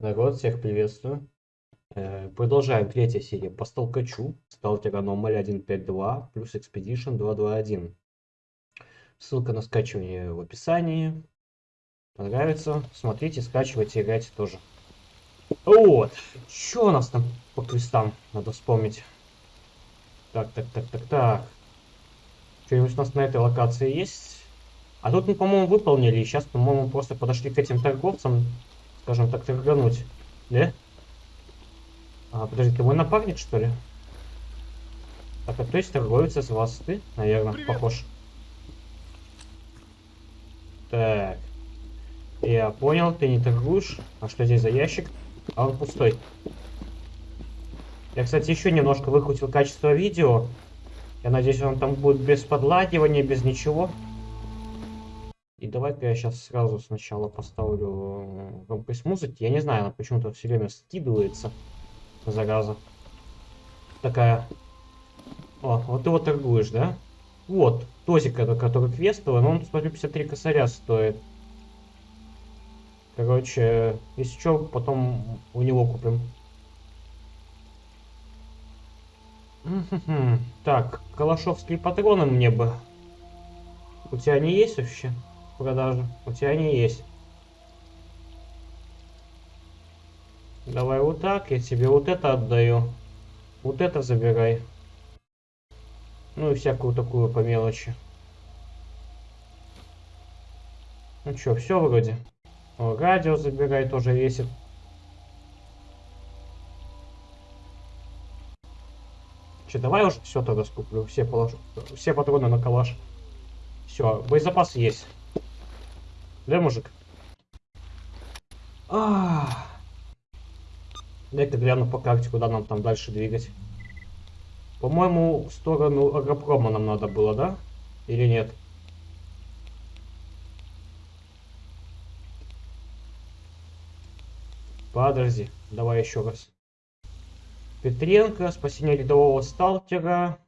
Народ, всех приветствую. Э, Продолжаем третья серия по столкачу. Сталтер аномалия 1.5.2 плюс Expedition 2.2.1. Ссылка на скачивание в описании. Понравится, смотрите, скачивайте, играйте тоже. Вот. Что у нас там по квестам? Надо вспомнить. Так, так, так, так, так. Что-нибудь у нас на этой локации есть? А тут мы, по-моему, выполнили. Сейчас, по-моему, просто подошли к этим торговцам скажем так, торгануть. Да? А, подожди, ты мой напарник, что ли? Так, а то есть торговец из вас ты, наверное, Привет. похож. Так. Я понял, ты не торгуешь. А что здесь за ящик? А он пустой. Я, кстати, еще немножко выкрутил качество видео. Я надеюсь, он там будет без подлагивания, без ничего. И давай-ка я сейчас сразу сначала поставлю громкость музыки. Я не знаю, она почему-то все время скидывается. Зараза. Такая. О, вот ты вот торгуешь, да? Вот, тозик который квестовый, но он, смотрю, 53 косаря стоит. Короче, если что, потом у него купим. Так, калашовские патроны мне бы. У тебя они есть вообще? Продажу. У тебя они есть. Давай вот так, я тебе вот это отдаю. Вот это забирай. Ну и всякую такую по мелочи. Ну что, все вроде. О, радио забирай, тоже весит. Че, давай уже все тогда скуплю. Все, положу, все патроны на калаш. Все, боезапас есть. Да, мужик? А Дай-ка гляну по карте, куда нам там дальше двигать. По-моему, в сторону агропрома нам надо было, да? Или нет? Подожди, давай еще раз. Петренко, спасение рядового сталкера.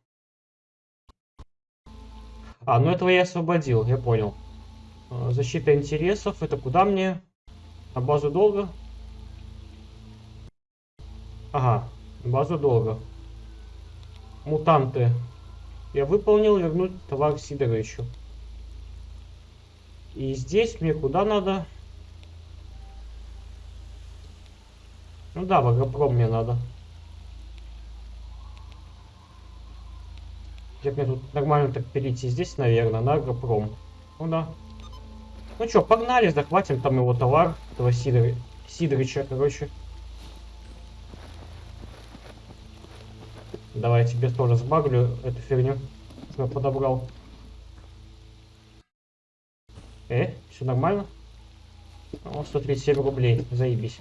А, ну этого я освободил, я понял. А, защита интересов. Это куда мне? На базу долга? Ага, базу долга. Мутанты. Я выполнил, вернуть товар Сидора еще. И здесь мне куда надо? Ну да, в Агропром мне надо. Где мне тут нормально так перейти? Здесь, наверное, на Агропром. Ну да. Ну что, погнали, захватим там его товар, этого Сидор... Сидорича, короче. Давай я тебе тоже сбагрю эту фигню, что я подобрал. Э, все нормально? О, 137 рублей, заебись.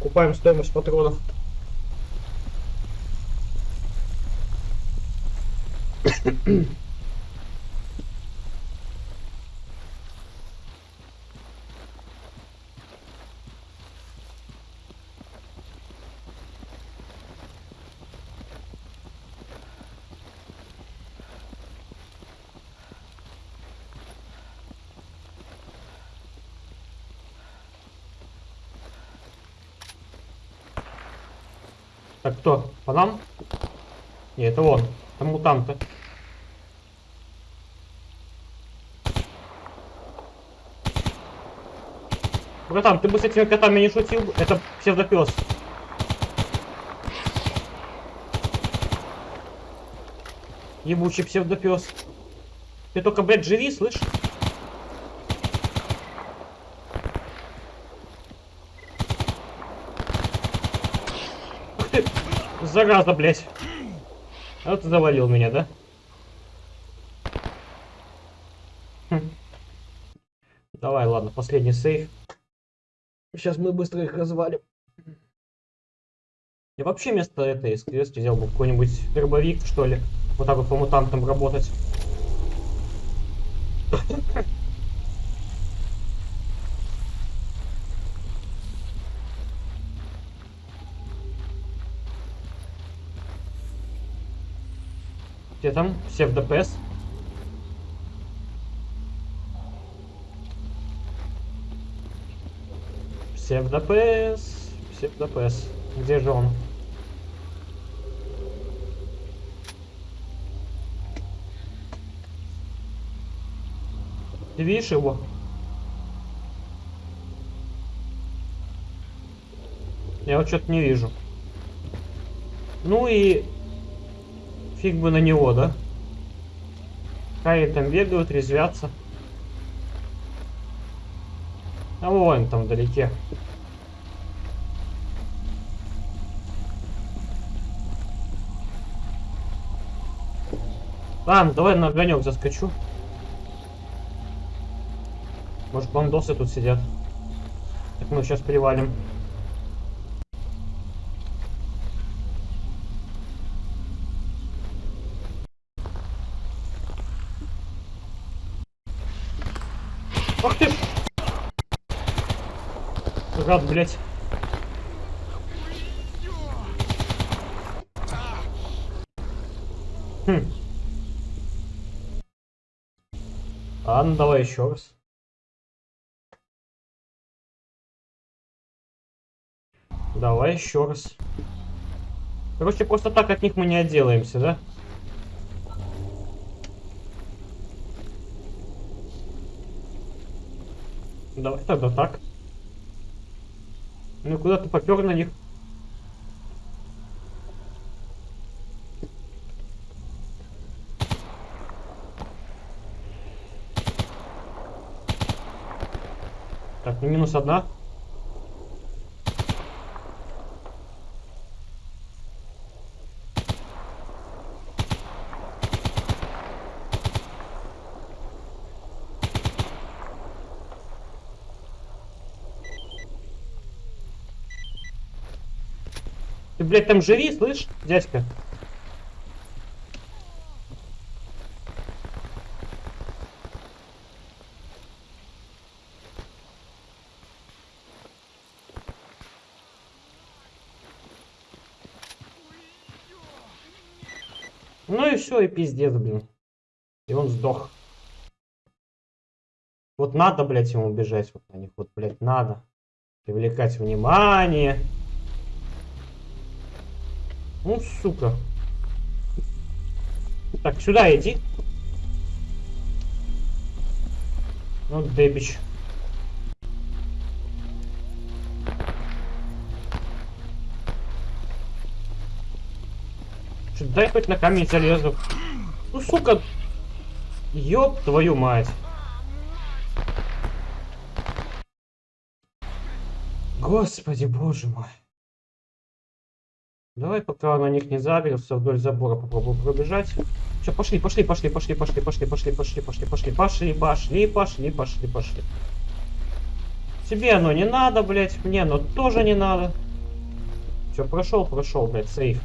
Купаем стоимость патронов. Так, кто? По нам? Нет, это он. Там мутанты. Братан, ты бы с этими котами не шутил? Это псевдопес. Ебучий псевдопес. Ты только, блядь, живи, слышь? Ух ты, зараза, блядь. А вот ты завалил меня, да? Хм. Давай, ладно, последний сейф. Сейчас мы быстро их развалим. Я вообще вместо этой СКС взял бы какой-нибудь дробовик, что ли. Вот так вот по мутантам работать. Где там? Все в ДПС? В ДПС. Где же он? Ты видишь его? Я вот что-то не вижу. Ну и фиг бы на него, да? Какие там бегают, резвятся. А вон там вдалеке. Ладно, давай на огонек заскочу. Может бандосы тут сидят. Так мы сейчас привалим. Ах ты! Гад, блядь. Хм. Ладно, давай еще раз. Давай еще раз. Короче, просто так от них мы не отделаемся, да? Давай тогда так. Ну куда ты попер на них? Так, ну минус одна. Блядь, там живи, слышь, дядька? Ну и все, и пиздец, блин. И он сдох. Вот надо, блядь, ему бежать вот на них. Вот, блядь, надо. Привлекать внимание. Ну, сука. Так, сюда иди. Ну, дебич. Что, дай хоть на камень залезу. Ну, сука. Ёб твою мать. Господи, боже мой. Давай, пока на них не загрелся, вдоль забора попробую пробежать. Все, пошли, пошли, пошли, пошли, пошли, пошли, пошли, пошли, пошли, пошли, пошли, пошли, пошли, пошли, пошли. Тебе оно не надо, блядь, мне оно тоже не надо. Все, прошел, прошел, блядь, сейф.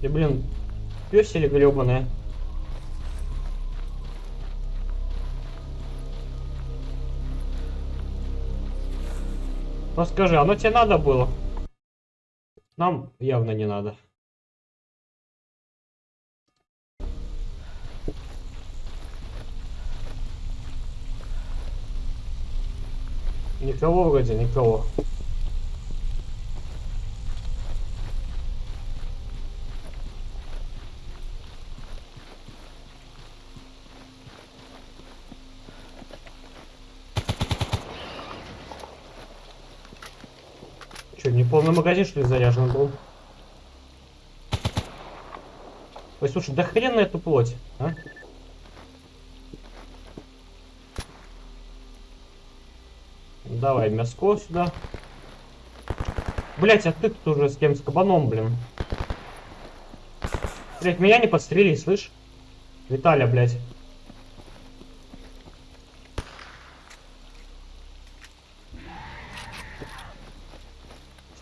Ты, блин, песели гребаные. Ну скажи, оно тебе надо было? Нам явно не надо. Никого вроде, никого. Полный магазин, что ли, заряжен был? Ой, слушай, да хрен на эту плоть, а? Давай мяско сюда. Блять, а ты тут уже с кем? С кабаном, блин. Блять, меня не подстрели, слышь? Виталя, блять.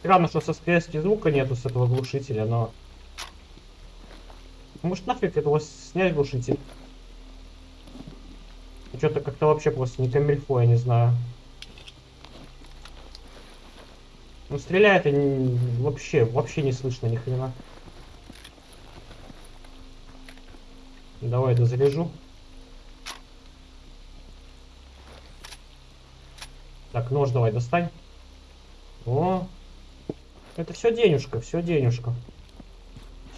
Странно, что со скорости звука нету с этого глушителя, но... Может нафиг этого снять глушитель? Что-то как-то вообще просто не камильфо, я не знаю. Ну стреляет и не... вообще, вообще не слышно ни хрена. Давай дозаряжу. Так, нож давай достань. Это все денежка, все денежка.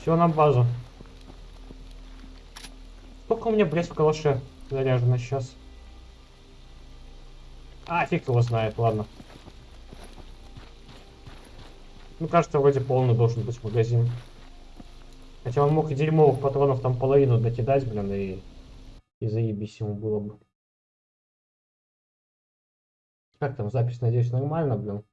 Все на базу. Сколько у меня, блядь, в калаше заряжено сейчас? А, фиг его знает, ладно. Ну, кажется, вроде полный должен быть магазин. Хотя он мог и дерьмовых патронов там половину докидать, блин, и, и заебись ему было бы. Как там запись, надеюсь, нормально, блин.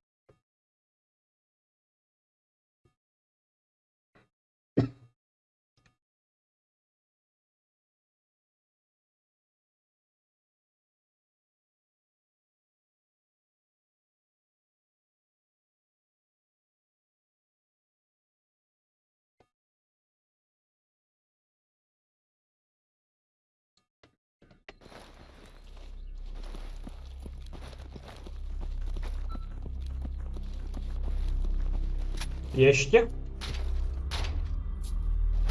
Ящики.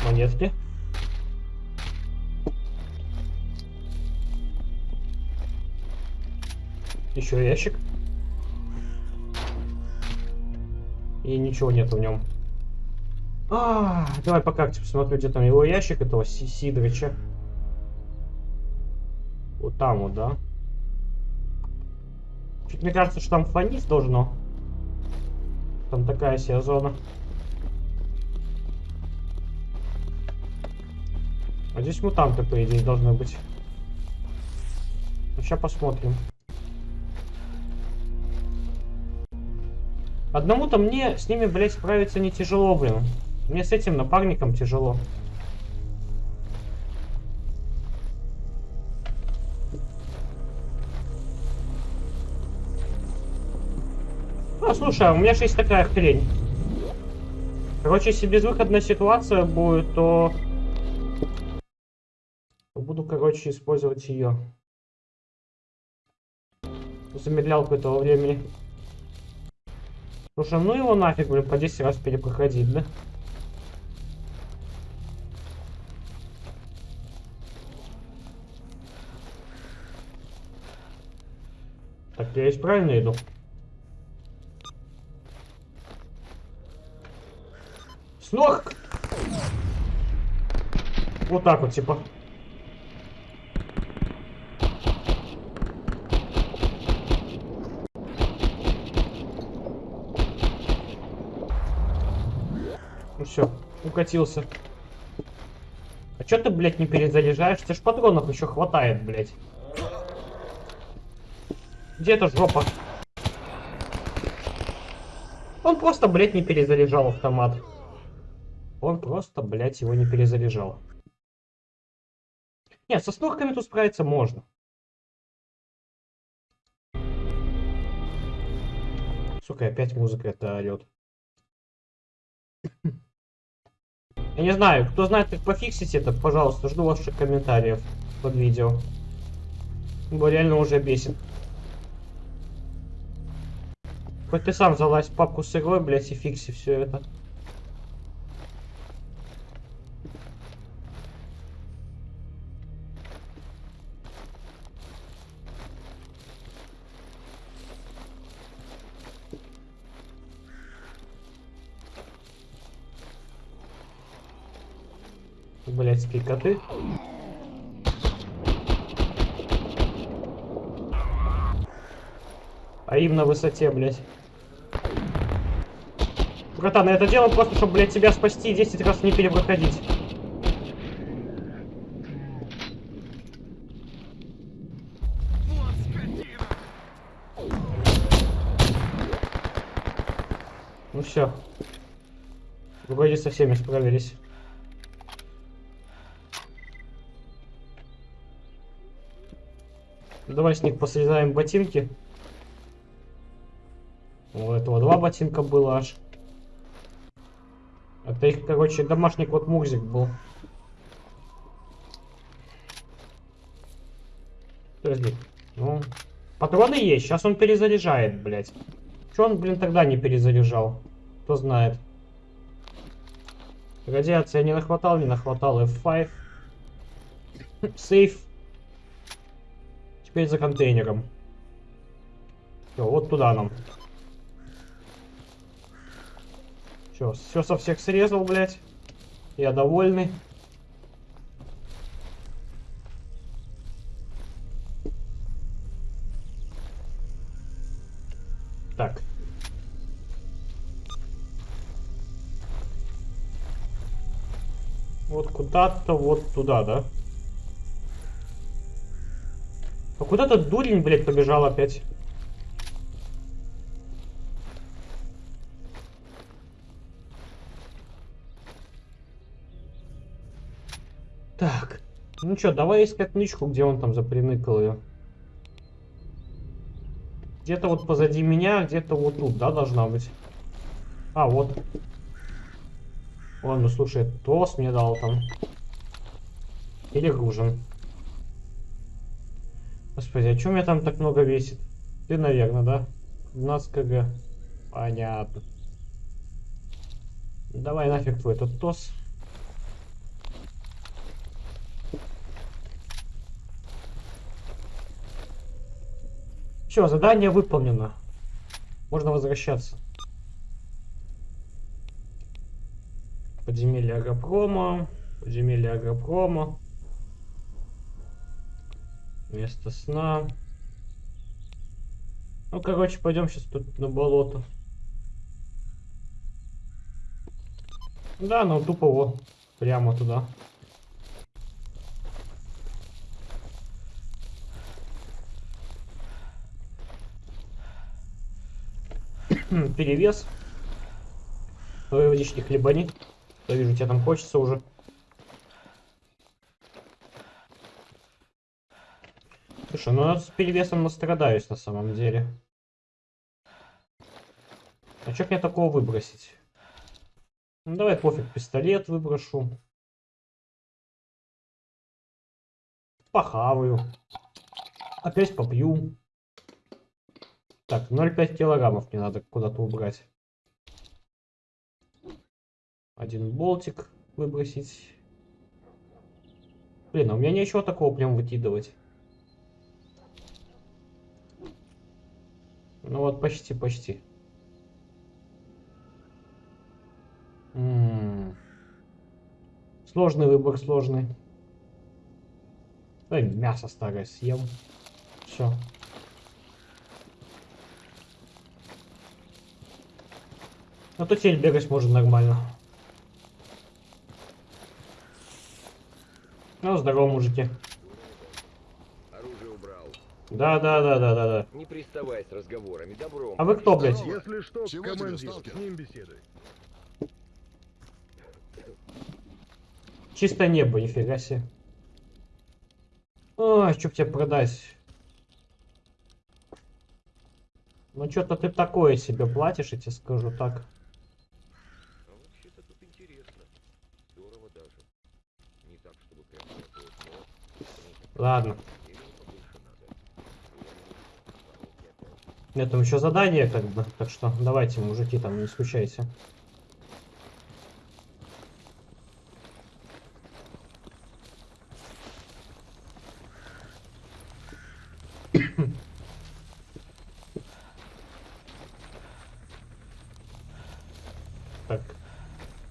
Монетки. Еще ящик. И ничего нет в нем. А, давай по карте посмотрю, где там его ящик, этого Сидорича. Вот там вот, да? Чуть мне кажется, что там фонить должно. Там такая себе зона. А здесь мутанты, по идее, должны быть. Ну, сейчас посмотрим. Одному-то мне с ними, блядь, справиться не тяжело, блин. Мне с этим напарником тяжело. А, слушай, у меня же есть такая хрень. Короче, если безвыходная ситуация будет, то... Буду, короче, использовать ее. Замедлялку этого времени. Слушай, ну его нафиг, блин, по 10 раз перепроходить, да? Так, я здесь правильно иду? Ног! Вот так вот, типа. Ну все, укатился. А чё ты, блядь, не перезаряжаешь? Тебе ж патронов еще хватает, блядь. Где эта жопа? Он просто, блядь, не перезаряжал автомат. Он просто, блядь, его не перезаряжал. Нет, со снорками тут справиться можно. Сука, опять музыка это орет. Я не знаю, кто знает, как пофиксить это, пожалуйста, жду ваших комментариев под видео. Бо реально уже бесит. Хоть ты сам залазь в папку с игрой, блядь, и фикси все это. Блядские коты. А им на высоте, блядь. Братан, я это делал просто, чтобы, блядь, тебя спасти и 10 раз не перепроходить. Ну все. Вроде со всеми справились. Давай с них посрезаем ботинки. У этого два ботинка было аж. Это их, короче, домашний кот Мурзик был. Подожди. Ну, патроны есть. Сейчас он перезаряжает, блядь. Че он, блин, тогда не перезаряжал? Кто знает. Радиация не нахватал, не нахватал. F5. Сейф. Теперь за контейнером. Все, вот туда нам. Все, все со всех срезал, блядь. Я довольный. Так. Вот куда-то вот туда, да? Куда то дурень, блядь, побежал опять? Так. Ну что, давай искать нычку, где он там заприныкал ее. Где-то вот позади меня, где-то вот тут, да, должна быть. А, вот. Ладно, слушай, тост мне дал там. Или гружен. Господи, а что меня там так много весит? Ты, наверное, да? 15 кг. Понятно. Давай нафиг твой этот тос. Все, задание выполнено. Можно возвращаться. Подземелье Агропрома. Подземелье Агропрома. Место сна. Ну, короче, пойдем сейчас тут на болото. Да, ну тупо вот. Прямо туда. перевес. Давай водички хлебани. Я вижу, тебе там хочется уже. Слушай, ну с перевесом настрадаюсь на самом деле. А что мне такого выбросить? Ну давай пофиг, пистолет выброшу. Похаваю. Опять попью. Так, 0,5 килограммов мне надо куда-то убрать. Один болтик выбросить. Блин, а у меня ничего такого прям выкидывать. Ну вот, почти, почти. М -м -м. Сложный выбор, сложный. Дай мясо старое съем. Все. А то теперь бегать можно нормально. Ну, здорово, мужики. Да, да, да, да, да, да. Не приставай с разговорами, добром. А вы кто, блядь? Если что, Чего к тебе, командиру, сталкер? с ним беседуй. Чисто небо, нифига себе. Ой, что тебе продать? Ну, что-то ты такое себе платишь, я тебе скажу так. А вообще-то тут интересно. Здорово даже. Не так, чтобы прям вот но... Ладно. Или побольше надо. Воронки Нет, там еще задание, как бы. Так что давайте, мужики, там не скучайте. Так.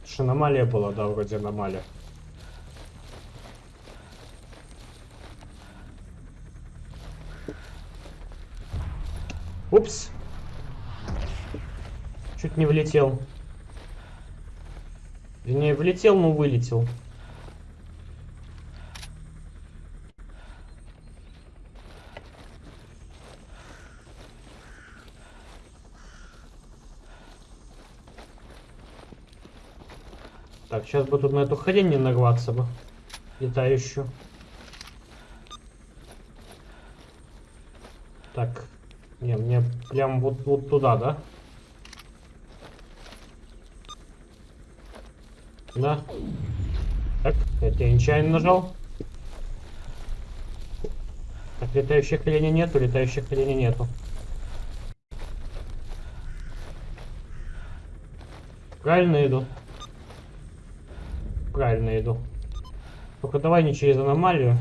Это ж аномалия была, да, вроде аномалия. Упс. Чуть не влетел. Не влетел, но вылетел. Так, сейчас бы тут на эту хрень не нарваться бы. Летающую. Так. Не, мне прям вот, вот туда, да? Да. Так, я нечаянно нажал. Так, летающих оленей нету, летающих оленей нету. Правильно иду. Правильно иду. Только давай не через аномалию.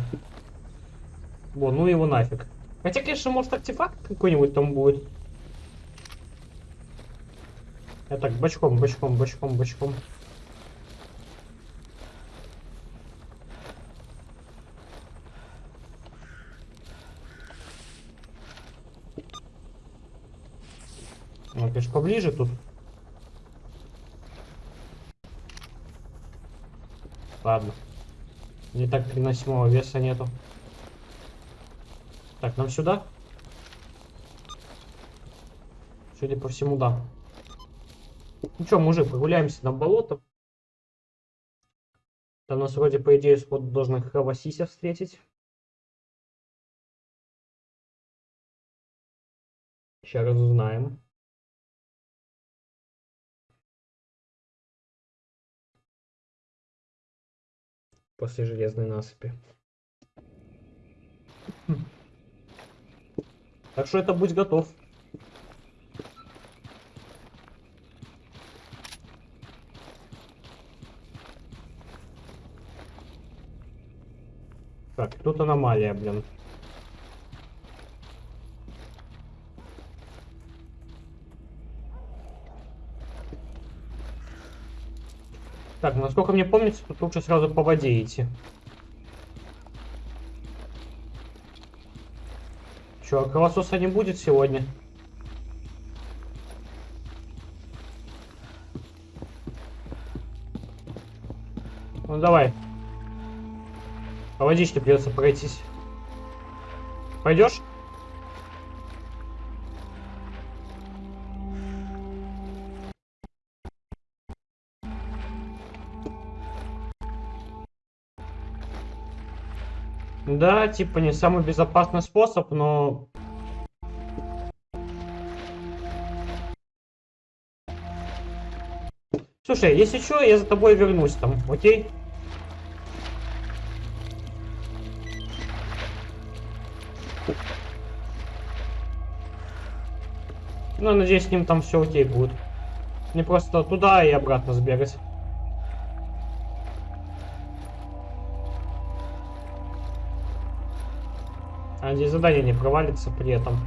Во, ну его нафиг. Хотя, конечно, может артефакт какой-нибудь там будет. Я так бочком, бочком, бочком, бочком. Ну, конечно, поближе тут. Ладно. Не так переносимого веса нету. Так, нам сюда? Судя по всему, да. Ну что, мужик, прогуляемся на болото. Там нас вроде, по идее, сход должны Хавасися встретить. Сейчас разузнаем. После железной насыпи. Так что это будь готов. Так, тут аномалия, блин. Так, насколько мне помнится, тут лучше сразу по воде идти. Че, кровососа не будет сегодня? Ну давай. По водичке придется пройтись. Пойдешь? Да, типа не самый безопасный способ, но... Слушай, если что, я за тобой вернусь там, окей? Ну, надеюсь, с ним там все окей будет. Не просто туда и обратно сбегать. А задание не провалится при этом.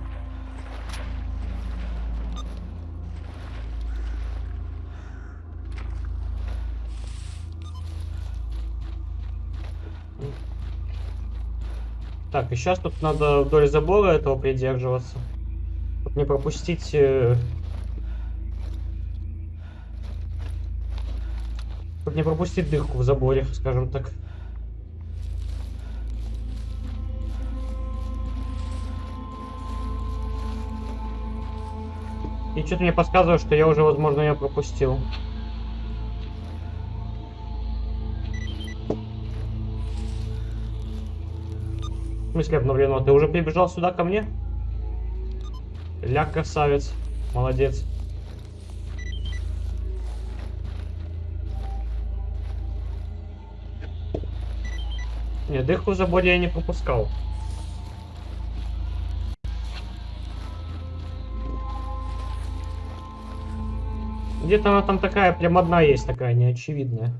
Так, и сейчас тут надо вдоль забора этого придерживаться. Чтоб не пропустить... Э... Чтоб не пропустить дырку в заборе, скажем так. И что-то мне подсказывает, что я уже, возможно, ее пропустил. В смысле обновлено? Ты уже прибежал сюда ко мне? Ля, красавец. Молодец. Не, дырку в я не пропускал. Где-то она там такая, прям одна есть такая, неочевидная.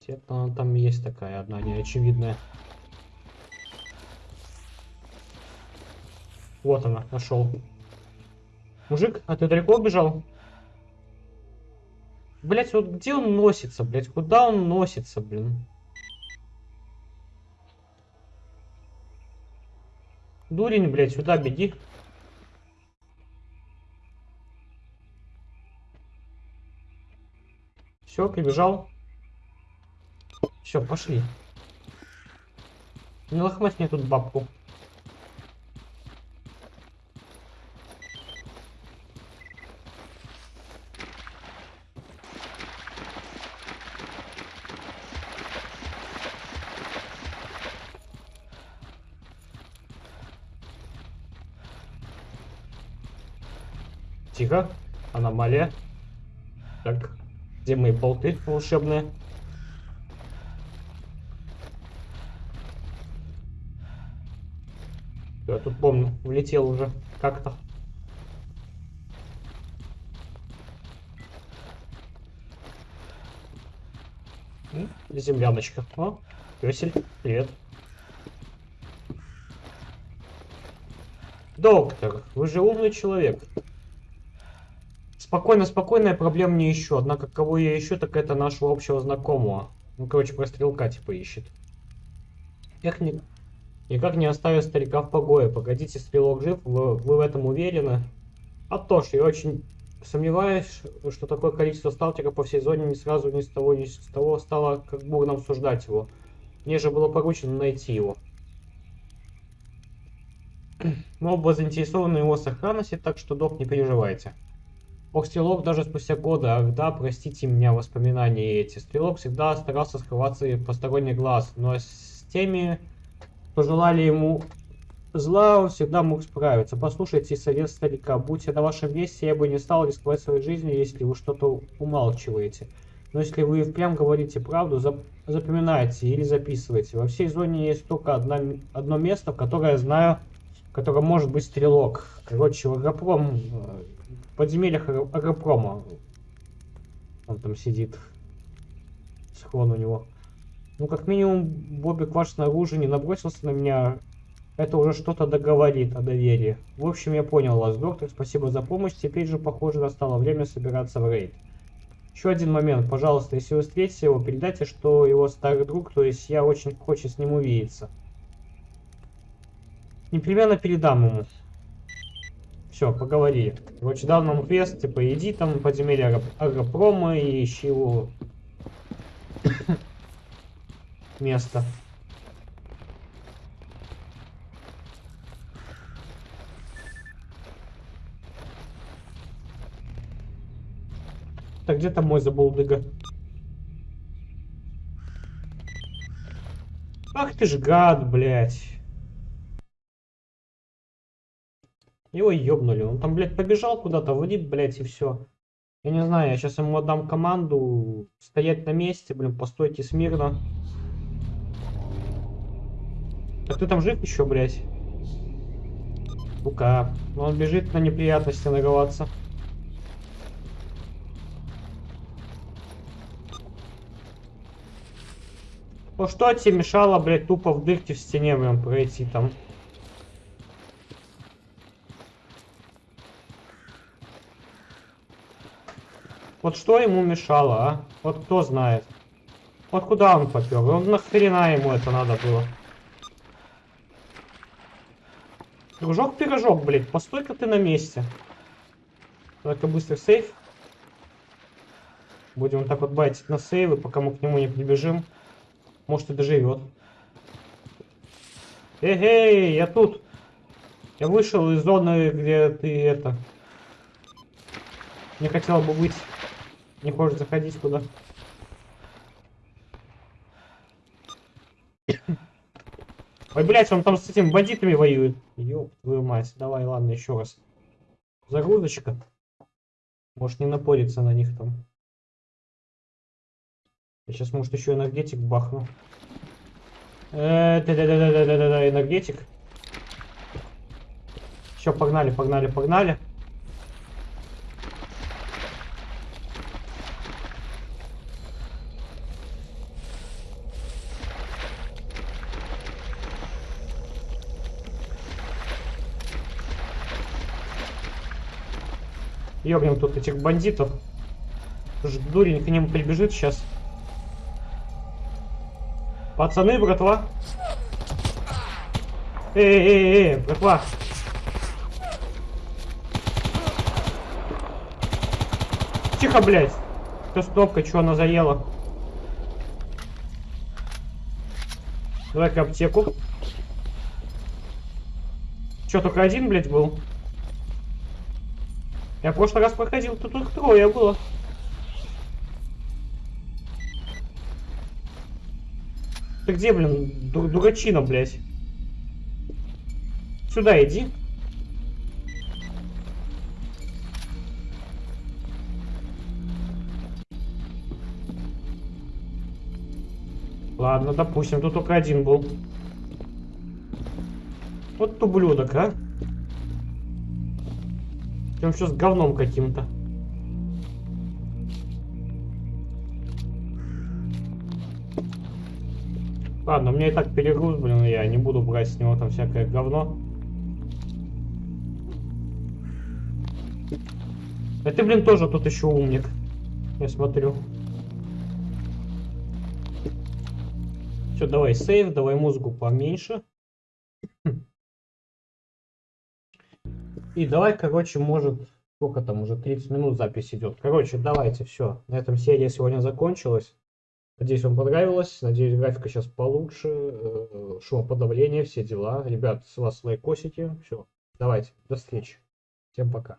Где-то она там есть такая одна, неочевидная. Вот она, нашел. Мужик, а ты далеко убежал? Блять, вот где он носится, блять? Куда он носится, блин? Дурень, блять, сюда беги. Все, прибежал. Все, пошли. Не лохмать мне тут бабку. Тихо. Аномалия. Где мои болты волшебные? Я тут помню, влетел уже как-то. Земляночка. О, песель, привет. Доктор, вы же умный человек. Спокойно, спокойно, я проблем не ищу. Однако, кого я ищу, так это нашего общего знакомого. Ну, короче, про стрелка типа ищет. Эх, не... Никак не оставив старика в погое. Погодите, стрелок жив, вы, вы в этом уверены? А то ж, я очень сомневаюсь, что такое количество сталкеров по всей зоне не сразу ни с того ни с того стало как бурно обсуждать его. Мне же было поручено найти его. Мы оба заинтересованы его сохранности, так что, док, не переживайте. Ох, Стрелок даже спустя годы, ах да, простите меня, воспоминания эти. Стрелок всегда старался скрываться в посторонний глаз, но с теми, кто желали ему зла, он всегда мог справиться. Послушайте совет старика, будь я на вашем месте, я бы не стал рисковать своей жизнью, если вы что-то умалчиваете. Но если вы впрямь говорите правду, зап запоминайте или записывайте. Во всей зоне есть только одна, одно место, в которое я знаю, в котором может быть стрелок. Короче, в Агропром, э, подземельях Агропрома. Он там сидит. Схрон у него. Ну, как минимум, Бобби Кваш снаружи не набросился на меня. Это уже что-то договорит о доверии. В общем, я понял вас, доктор. Спасибо за помощь. Теперь же, похоже, настало время собираться в рейд. Еще один момент, пожалуйста, если вы встретите его, передайте, что его старый друг, то есть я очень хочу с ним увидеться. Непременно передам ему. Все, поговорили. Короче, дал нам квест, типа, иди там подземелье Агропрома и ищи его место. Так, где там мой забулдыга? Ах ты ж гад, блядь. Его ёбнули. Он там, блядь, побежал куда-то, вниз, блядь, и все. Я не знаю, я сейчас ему отдам команду стоять на месте, блин, постойте смирно. Так ты там жив еще, блядь? Сука. Он бежит на неприятности нарываться. Ну что тебе мешало, блядь, тупо в дырке в стене, блин, пройти там? Вот что ему мешало, а? Вот кто знает. Вот куда он попер? Он нахрена ему это надо было? Дружок-пирожок, блядь, постой-ка ты на месте. Давай-ка быстро сейф. Будем так вот байтить на сейвы, пока мы к нему не прибежим. Может и доживет. Эй, я тут. Я вышел из зоны, где ты это... Не хотел бы быть. Не хочешь заходить куда. Ой, блядь, он там с этими бандитами воюет. Ёб твою мать. Давай, ладно, еще раз. Загрузочка. Может не напориться на них там. Я сейчас, может, еще энергетик бахну. Э, да-да-да-да-да-да, энергетик. Все, погнали, погнали, погнали. Ёбнем тут этих бандитов. Дурень к нему прибежит сейчас. Пацаны, братва. Эй, эй, эй, братва. Тихо, блядь. Кто стопка, что она заела? Давай-ка аптеку. Че, только один, блядь, был? Я в прошлый раз проходил, тут их трое было. Ты где, блин, дур дурачина, блядь? Сюда иди. Ладно, допустим, тут только один был. Вот ублюдок, а? Прям сейчас говном каким-то. Ладно, меня и так перегруз, блин, я не буду брать с него там всякое говно. А ты, блин, тоже тут еще умник. Я смотрю. Все, давай сейв, давай музыку поменьше. И давай, короче, может, сколько там уже 30 минут запись идет. Короче, давайте, все. На этом серия сегодня закончилась. Надеюсь, вам понравилось. Надеюсь, графика сейчас получше. э, Шумоподавление, все дела. Ребят, с вас лайкосики. Все. Давайте, до встречи. Всем пока.